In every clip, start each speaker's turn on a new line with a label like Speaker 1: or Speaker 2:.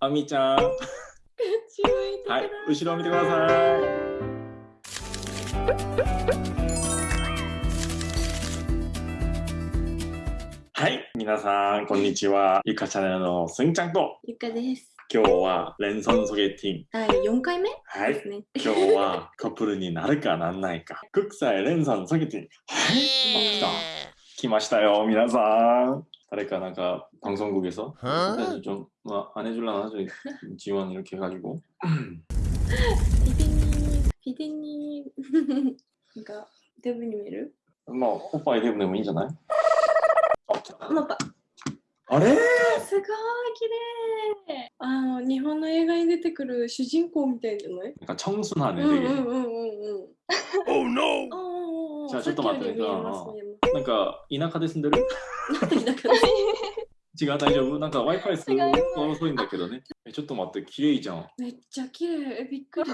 Speaker 1: あみちゃん。はい、後ろを見てください。はい、皆さん、こんにちは。ゆかチャンネルのすんちゃんと、
Speaker 2: ゆかです。
Speaker 1: 今日は連損ソゲティン。
Speaker 2: 第4回目？
Speaker 1: はい、
Speaker 2: ね。
Speaker 1: 今日はカップルになるかなんないか。国際連損ソゲティン。はい、来た。来ましたよ、皆さん。 誰かなんか방송국에서
Speaker 3: 어?
Speaker 1: 좀 뭐, 안 해줄라나 하죠 지원 이렇게 해가지고
Speaker 2: 피디님, 피디님. 그러니까 대부님을
Speaker 1: 뭐 오빠의 대부분 되면 있잖아요
Speaker 2: 엄마 봐.
Speaker 1: あれ
Speaker 2: すごい綺麗あの日本の映画に出てくる主人公みたいじゃない
Speaker 1: 약간 청순하네
Speaker 2: うんうん
Speaker 1: 되게
Speaker 2: うんうんうん。
Speaker 3: Oh no!
Speaker 1: じゃあちょっと待って。
Speaker 2: な
Speaker 1: んか田舎で住んでる？違う、大丈夫？なんか Wi-Fi すごい遅いんだけどね。え、ちょっと待って、綺麗じゃん。
Speaker 2: めっちゃ綺麗、びっくり。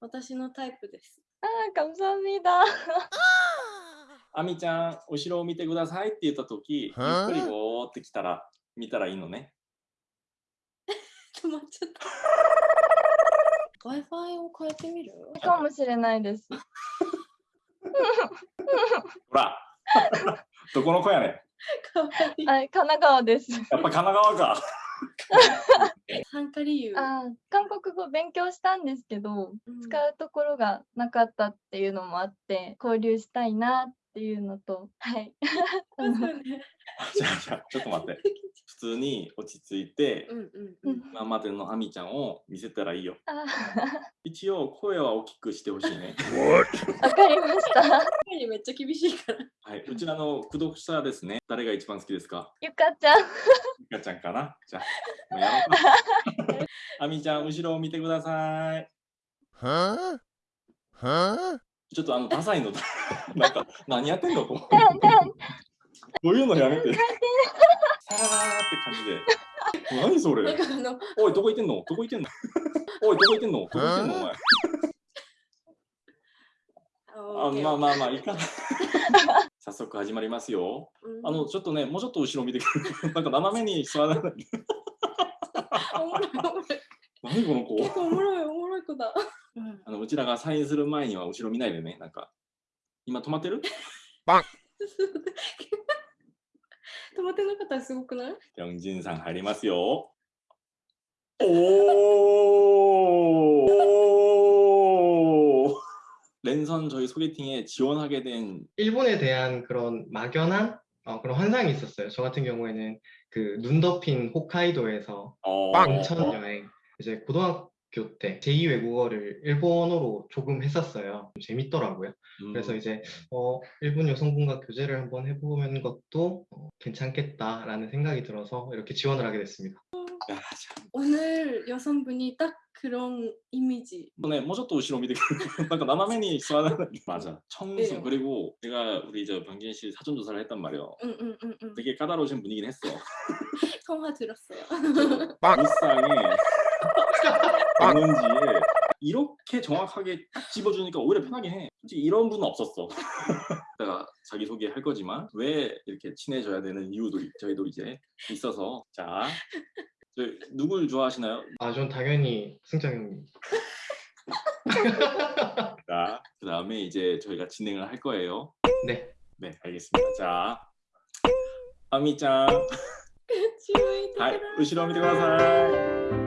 Speaker 2: 私のタイプです。
Speaker 4: ああ、感謝みだ。
Speaker 1: あみちゃん、後ろを見てくださいって言ったとき、ゆっくりぼーってきたら、見たらいいのね。
Speaker 2: 止まっちゃった。Wi-Fi を変えてみる？
Speaker 4: かもしれないです。
Speaker 1: ほらどこの子やねん
Speaker 2: かわいい。
Speaker 4: はい、神奈川です。
Speaker 1: やっぱ神奈川か
Speaker 2: 参加理由。
Speaker 4: あー韓国語勉強したんですけど、
Speaker 2: うん
Speaker 4: 使うところがなかったっていうのもあって、交流したいなっていうのと、はい。
Speaker 1: じゃあじゃあちょっと待って普通に落ち着いて
Speaker 2: うんうんうん。
Speaker 1: 今までのあみちゃんを見せたらいいよ
Speaker 4: あ
Speaker 1: 一応声は大きくしてほしいね。
Speaker 4: ーわかりました。
Speaker 2: 声にめっちゃ厳しいから。
Speaker 1: はい、うちらの駆読者ですね。誰が一番好きですか？
Speaker 4: ゆかちゃん。
Speaker 1: ゆかちゃんかな？じゃあ、もうやろうか。あみちゃん、後ろを見てください。
Speaker 3: Huh? Huh?
Speaker 1: ちょっとあの、ダサいの。なんか、何やってんの？こうこういうのやめて。さらーって感じで。何それ？おい、どこ行ってんの？どこ行ってんの？おい、どこ行ってんの？どこ行ってんの？お前。あまあまあまあ、いいか。早速始まりますよ。あの、ちょっとね、もうちょっと後ろ見てくれ。なんか斜めに座らない。
Speaker 2: おもろいおもろい。
Speaker 1: 何この子？
Speaker 2: 結構おもろいおもろい子だ。うん
Speaker 1: あのうちらがサインする前には後ろ見ないでね。なんか、今止まってる？
Speaker 2: 止まってなかったらすごくない
Speaker 1: ジョンジンさん入りますよ。おお랜선 저희 소개팅에 지원하게 된
Speaker 5: 일본에 대한 그런 막연한 어, 그런 환상이 있었어요. 저 같은 경우에는 그 눈 덮인 홋카이도에서
Speaker 1: 어,
Speaker 5: 온천 여행 이제 고등학 교 때 제2외국어를 일본어로 조금 했었어요. 좀 재밌더라고요.
Speaker 1: 음.
Speaker 5: 그래서 이제 어, 일본 여성분과 교제를 한번 해보는 것도 어, 괜찮겠다라는 생각이 들어서 이렇게 지원을 하게 됐습니다.
Speaker 1: 어, 야,
Speaker 2: 오늘 여성분이 딱 그런 이미지.
Speaker 1: 네, 뭐저또 우시로 미드. 그러니까 나나맨이 좋아하는. 맞아. 청순
Speaker 2: 네.
Speaker 1: 그리고 내가 우리 저 방진 씨 사전 조사를 했단 말이요.
Speaker 2: 응, 응, 응, 응.
Speaker 1: 되게 까다로우신 분이긴 했어.
Speaker 2: 통화 들었어요.
Speaker 1: 일상에. 있는지에 이렇게 정확하게 딱 집어주니까 오히려 편하긴 해. 솔직히 이런 분은 없었어. 내가 자기 소개 할 거지만 왜 이렇게 친해져야 되는 이유도 이- 저희도 이제 있어서 자, 저 누굴 좋아하시나요?
Speaker 5: 아, 전 당연히 승장 형님.
Speaker 1: 자, 그 다음에 이제 저희가 진행을 할 거예요.
Speaker 5: 네.
Speaker 1: 네, 알겠습니다. 자, 아미짱, はい、後ろを見てください。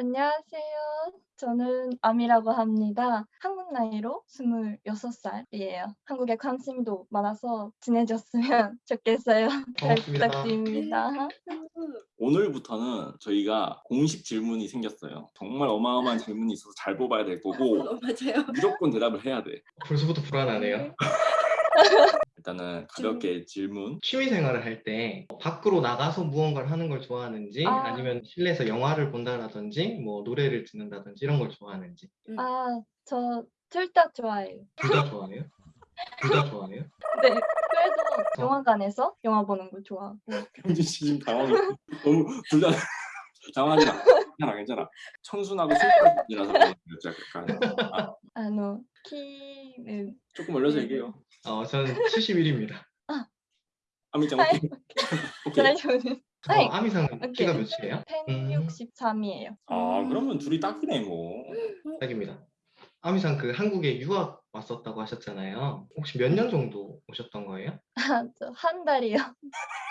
Speaker 4: 안녕하세요. 저는 아미라고 합니다. 한국 나이로 26살이에요. 한국에 관심도 많아서 지내줬으면 좋겠어요. 잘
Speaker 5: 고맙습니다.
Speaker 4: 부탁드립니다.
Speaker 1: 오늘부터는 저희가 공식 질문이 생겼어요. 정말 어마어마한 질문이 있어서 잘 뽑아야 될 거고
Speaker 2: 어, 맞아요.
Speaker 1: 무조건 대답을 해야 돼.
Speaker 5: 벌써부터 불안하네요.
Speaker 1: 일단은 가볍게 질문.
Speaker 5: 취미 생활을 할 때 밖으로 나가서 무언가를 하는 걸 좋아하는지
Speaker 4: 아.
Speaker 5: 아... 니면 실내에서 영화를 본다라든지 뭐 노래를 듣는다든지 이런 걸 좋아하는지
Speaker 4: 아, 저 둘 다 좋아해요.
Speaker 5: 둘 다 좋아해요? 둘 다 좋아해요?
Speaker 4: 네. 그래도 영화관에서 영화 보는 거 좋아하고.
Speaker 1: 현진 씨 지금 당황해. 너무 둘 다 당황하지 마. 괜찮아 괜찮아. 청순하고 술이라서 약간 아,
Speaker 4: 노 키는
Speaker 1: 조금 올려서 네. 얘기해요.
Speaker 5: 어 저는 71입니다.
Speaker 1: 아. 아미짱
Speaker 4: 아,
Speaker 1: 오케이. 오케이.
Speaker 5: 어, 아미상 키가 몇이에요?
Speaker 4: 163이에요.
Speaker 1: 아 그러면 둘이 딱이네 뭐. 음.
Speaker 5: 딱입니다. 아미상 그 한국에 유학 왔었다고 하셨잖아요. 혹시 몇 년 정도 오셨던 거예요?
Speaker 4: 아, 한 달이요.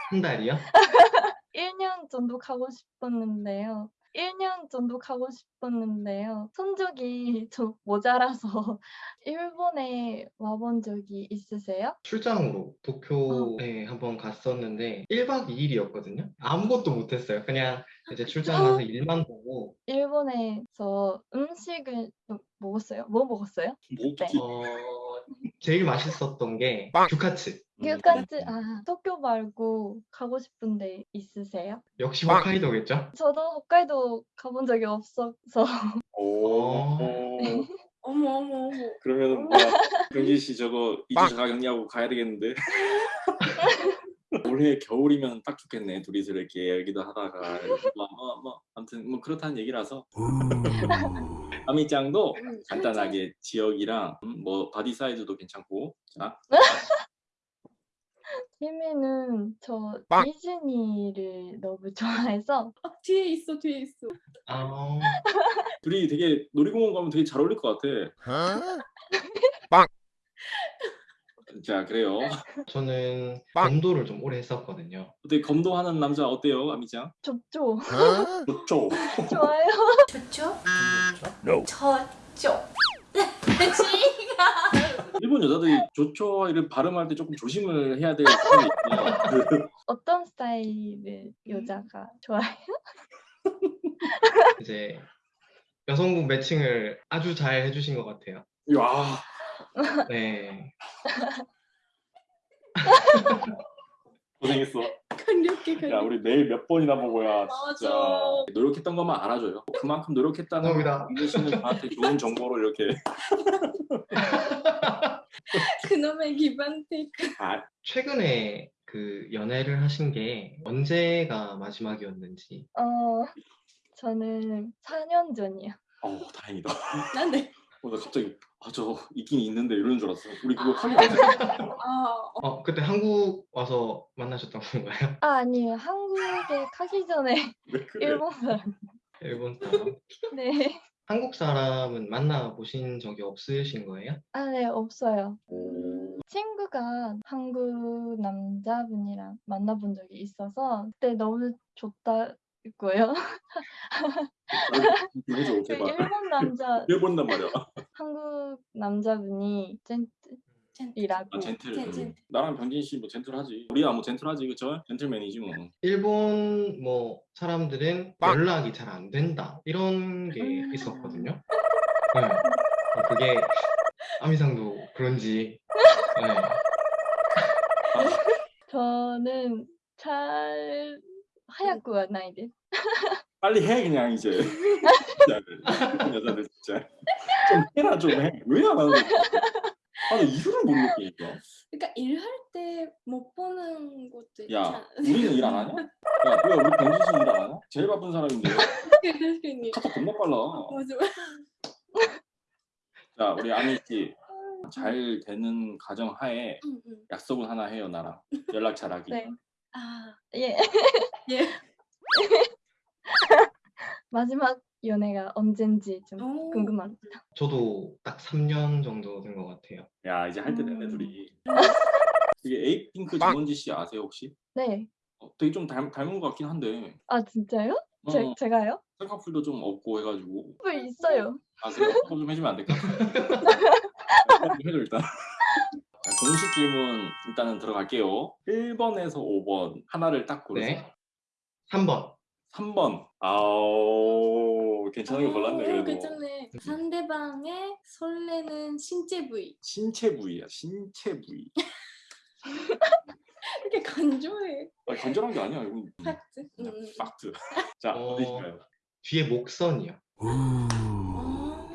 Speaker 5: 한 달이요?
Speaker 4: 1년 정도 가고 싶었는데요. 1년 정도 가고 싶었는데요. 성적이 좀 모자라서 일본에 와본 적이 있으세요?
Speaker 5: 출장으로 도쿄에 한번 갔었는데 1박 2일이었거든요. 아무것도 못했어요. 그냥 이제 출장 가서 일만 보고
Speaker 4: 일본에서 음식을 좀 먹었어요? 뭐 먹었어요?
Speaker 1: 뭐
Speaker 4: 네.
Speaker 5: 어, 제일 맛있었던 게
Speaker 3: 빵.
Speaker 5: 규카츠.
Speaker 4: 규카츠, 아, 도쿄 말고 가고 싶은 데 있으세요?
Speaker 5: 역시
Speaker 3: 빵.
Speaker 5: 홋카이도겠죠?
Speaker 4: 저도 홋카이도 가본 적이 없어서
Speaker 1: 오.
Speaker 5: 어.
Speaker 2: 어머 어머 어머.
Speaker 1: 그러면 은 뭐 경진 씨 저거
Speaker 3: 빵.
Speaker 1: 2주 자가 격리하고 가야 되겠는데. 올해 겨울이면 딱 좋겠네. 둘이서 이렇게 얘기도 하다가 뭐, 뭐, 뭐 아무튼 뭐 그렇다는 얘기라서 아미짱도
Speaker 2: 음,
Speaker 1: 간단하게 지역이랑 음, 뭐 바디 사이즈도 괜찮고 자
Speaker 4: 희미는 저
Speaker 3: 빵.
Speaker 4: 디즈니를 너무 좋아해서
Speaker 2: 아, 뒤에 있어 뒤에 있어.
Speaker 5: 아,
Speaker 1: 둘이 되게 놀이공원 가면 되게 잘 어울릴 것 같아.
Speaker 3: Huh?
Speaker 1: 자 그래요.
Speaker 5: 저는
Speaker 3: 빵.
Speaker 5: 검도를 좀 오래 했었거든요.
Speaker 1: 어떻게 검도하는 남자 어때요, 아미짱?
Speaker 4: 좋죠.
Speaker 3: Huh?
Speaker 1: 좋죠.
Speaker 4: 좋아요.
Speaker 2: 좋죠?
Speaker 3: No.
Speaker 2: 저죠.
Speaker 1: 일본 여자들이 좋죠 이를 발음할 때 조금 조심을 해야 될 부분이 있어요. 그
Speaker 4: 어떤 스타일의 여자가 좋아해요?
Speaker 5: 이제 여성분 매칭을 아주 잘 해주신 것 같아요.
Speaker 1: 야
Speaker 5: 네.
Speaker 1: 고생했어.
Speaker 2: 강력해
Speaker 1: 야
Speaker 2: 강력.
Speaker 1: 우리 매일 몇 번이나 보고야 진짜
Speaker 2: 맞아.
Speaker 1: 노력했던 것만 알아줘요. 그만큼 노력했다는
Speaker 5: 감사합니다.
Speaker 1: 민재 씨는 저한테 좋은 정보를 이렇게
Speaker 2: 그놈의 기반 테이크.
Speaker 1: 아,
Speaker 5: 최근에 그 연애를 하신 게 언제가 마지막이었는지
Speaker 4: 어, 저는 4년 전이요.
Speaker 1: 어 다행이다.
Speaker 2: 난데.
Speaker 1: 어, 나 갑자기 아 저 있긴 있는데 이러는 줄 알았어. 우리 그거 안 했어.
Speaker 5: 아어 그때 한국 와서 만나셨던 건가요?
Speaker 4: 아, 아니에요. 한국에 가기 전에? 일본 사람.
Speaker 5: 일본 사람.
Speaker 4: 네.
Speaker 5: 한국 사람은 만나 보신 적이 없으신 거예요?
Speaker 4: 아, 네, 없어요.
Speaker 1: 오,
Speaker 4: 친구가 한국 남자분이랑 만나본 적이 있어서 그때 너무 좋다 고요.
Speaker 1: 해줘
Speaker 4: 그
Speaker 1: 제발.
Speaker 4: 일본 남자,
Speaker 1: 왜 본단 말이야?
Speaker 4: 한국 남자분이 젠틀이라고.
Speaker 1: 아 젠틀.
Speaker 2: 젠- 젠틀.
Speaker 1: 나랑 병진 씨뭐 젠틀하지. 우리야 뭐 젠틀하지 그쵸? 젠틀맨이지 뭐.
Speaker 5: 일본 뭐 사람들은
Speaker 3: 빵.
Speaker 5: 연락이 잘 안 된다 이런 게
Speaker 2: 음.
Speaker 5: 있었거든요. 네. 어, 그게 아미상도 그런지 네.
Speaker 4: 저는 잘 하얗고はないです.
Speaker 1: 빨리 해 그냥 이제. 진짜 여자들 진짜 좀 해라 좀 해. 왜 안 하는 거야? 아나 이유를 못 느끼니까.
Speaker 2: 그러니까 일할 때 못 보는 것도 있지
Speaker 1: 야
Speaker 2: 않아?
Speaker 1: 우리는 일 안 하냐? 야왜 우리 병진 씨 일 안 하냐? 제일 바쁜 사람인데
Speaker 2: 그러니까
Speaker 1: 카톡 겁나 빨라.
Speaker 2: 맞아.
Speaker 1: 자 우리 아미 씨잘 되는 가정 하에
Speaker 2: 응, 응.
Speaker 1: 약속은 하나 해요 나랑 연락 잘하기.
Speaker 4: 네.
Speaker 2: 아
Speaker 4: 예.
Speaker 2: 예.
Speaker 4: 마지막 연애가 언젠지 좀
Speaker 2: 오.
Speaker 4: 궁금합니다.
Speaker 5: 저도 딱 3년 정도 된 것 같아요.
Speaker 1: 야 이제 할 때 됐네
Speaker 2: 음.
Speaker 1: 둘이. 이게 에이핑크
Speaker 3: 빵.
Speaker 1: 김원지 씨 아세요 혹시?
Speaker 4: 네.
Speaker 1: 어, 되게 좀 닮, 닮은 것 같긴 한데
Speaker 4: 아, 진짜요?
Speaker 1: 어,
Speaker 4: 제, 제가요?
Speaker 1: 쌍꺼풀도 좀 없고 해가지고
Speaker 4: 뭐 있어요.
Speaker 1: 아 그래? 그거 좀 해주면 안 될까? 좀 해줘 일단 자, 공식 질문 일단은 들어갈게요 1번에서 5번 하나를 딱 고르세요
Speaker 5: 네. 3번
Speaker 1: 3번 아우 괜찮은 거 골랐네
Speaker 2: 오,
Speaker 1: 그래도
Speaker 2: 괜찮네. 상대방의 설레는 신체 부위.
Speaker 1: 신체 부위야 신체 부위
Speaker 2: 이렇게 간조해.
Speaker 1: 아니, 간절한 게 아니야. 이건
Speaker 2: 팩트.
Speaker 1: 그냥
Speaker 2: 음.
Speaker 1: 팩트. 자
Speaker 5: 어.
Speaker 1: 어디일까요?
Speaker 5: 뒤에 목선이요.
Speaker 2: 아,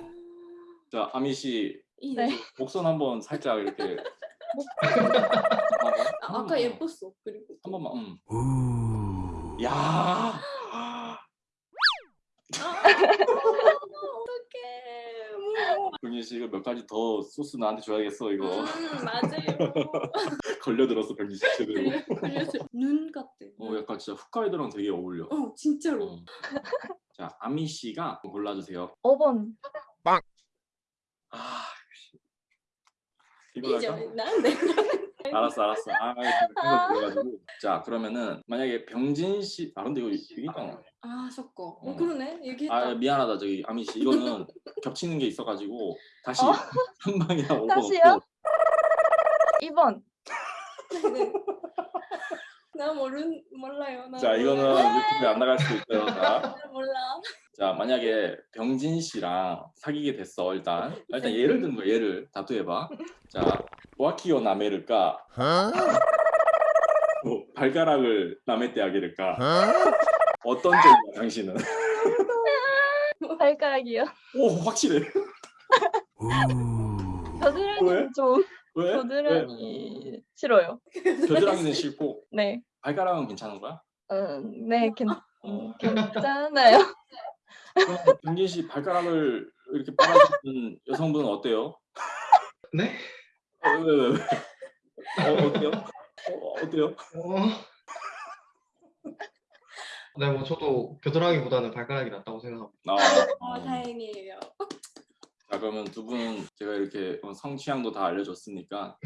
Speaker 1: 자 아미
Speaker 2: 씨이
Speaker 4: 네.
Speaker 1: 목선 한번 살짝 이렇게
Speaker 2: 아, 아까 예뻤어. 그리고
Speaker 1: 한 번만. 음. 야.
Speaker 2: 어떡해.
Speaker 1: 병진 씨 이거 몇 가지 더 소스 나한테 줘야겠어 이거.
Speaker 2: 음, 맞아요.
Speaker 1: 걸려들었어 병진 씨 제대로.
Speaker 2: 그래서 눈 같아.
Speaker 1: 어 약간 진짜 홋카이도랑 되게 어울려.
Speaker 2: 어, 진짜로.
Speaker 1: 어. 자 아미 씨가 골라주세요.
Speaker 4: 5번.
Speaker 1: 아 씨.
Speaker 2: 이제
Speaker 1: 할까?
Speaker 2: 난 내가
Speaker 1: 알았어 알았어. 아 그래가지고 자 그러면은 만약에 병진 씨 아 근데 이거 얘기했잖아.
Speaker 2: 아, 섞어. 어,
Speaker 1: 어.
Speaker 2: 그러네. 얘기했다.
Speaker 1: 아 미안하다 저기 아미 씨 이거는 겹치는 게 있어가지고 다시
Speaker 4: 어.
Speaker 1: 한 방이나 오버
Speaker 4: 다시요? 2번.
Speaker 2: 네. 나 모른 몰라요.
Speaker 1: 나자 이거는
Speaker 2: 몰라요.
Speaker 1: 유튜브에 안 나갈 수도 있어요. 자,
Speaker 2: 나 몰라.
Speaker 1: 자 만약에 병진 씨랑 사귀게 됐어 일단 일단 예를 든거 예를 다투해봐. 자 와키오 나메를까? 뭐, 발가락을 남의 때
Speaker 3: Huh?
Speaker 1: 어떤 쪽이야 당신은?
Speaker 4: 발가락이요.
Speaker 1: 오 확실해.
Speaker 4: 겨드랑이는 좀
Speaker 1: 왜? 왜?
Speaker 4: 겨드랑이 싫어요.
Speaker 1: 겨드랑이는 싫고
Speaker 4: 네.
Speaker 1: 발가락은 괜찮은 거야?
Speaker 4: 음, 네, 괜,
Speaker 1: 어.
Speaker 4: 음, 괜찮아요.
Speaker 1: 그럼 병진 씨 발가락을 이렇게 빨아주는 여성분은 어때요?
Speaker 5: 네?
Speaker 1: 어, 왜, 왜, 왜? 어, 어때요? 어, 어때요?
Speaker 5: 어... 네, 뭐 저도 겨드랑이보다는 발가락이 낫다고 생각합니다.
Speaker 1: 아,
Speaker 2: 아, 다행이에요.
Speaker 1: 자 그러면 두 분 제가 이렇게 성취향도 다 알려줬으니까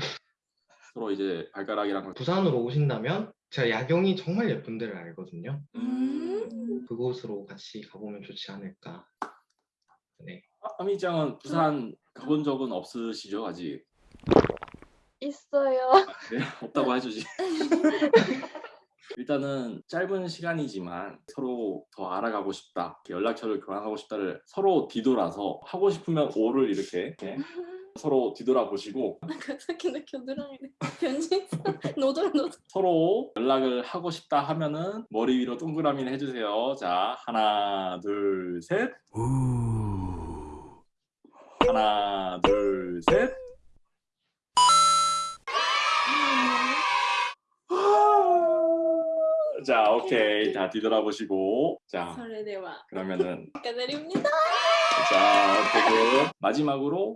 Speaker 1: 서로 이제 발가락이랑
Speaker 5: 부산으로 오신다면 제가 야경이 정말 예쁜 데를 알거든요.
Speaker 2: 음.
Speaker 5: 그곳으로 같이 가보면 좋지 않을까. 네.
Speaker 1: 아, 아미짱은 부산 가본 적은 없으시죠 아직?
Speaker 4: 있어요.
Speaker 1: 네 없다고 해주지. 일단은 짧은 시간이지만 서로 더 알아가고 싶다, 연락처를 교환하고 싶다를 서로 뒤돌아서 하고 싶으면 오를 이렇게, 이렇게 서로 뒤돌아보시고
Speaker 2: 나 겨드랑이네 변신사 노돌노돌
Speaker 1: 서로 연락을 하고 싶다 하면은 머리 위로 동그라미를 해주세요. 자 하나 둘셋. 하나 둘셋. 자 오케이. 자, 뒤돌아보시고. 자 그러면은
Speaker 2: 축하드립니다.
Speaker 1: 자, 그리고 마지막으로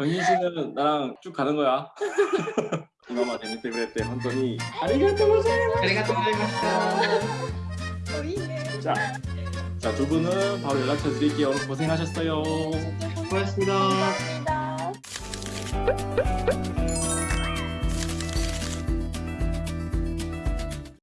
Speaker 1: 영진 씨는 나랑 쭉 가는 거야. 이마마 재밌게 그랬대. 헌터니 아리가또 고자이마.
Speaker 5: 아리가또
Speaker 2: 고자이마스.
Speaker 1: 자, 자 두 분은 바로 연락처 드릴게요. 고생하셨어요.
Speaker 5: 고맙습니다.
Speaker 4: 고맙습니다.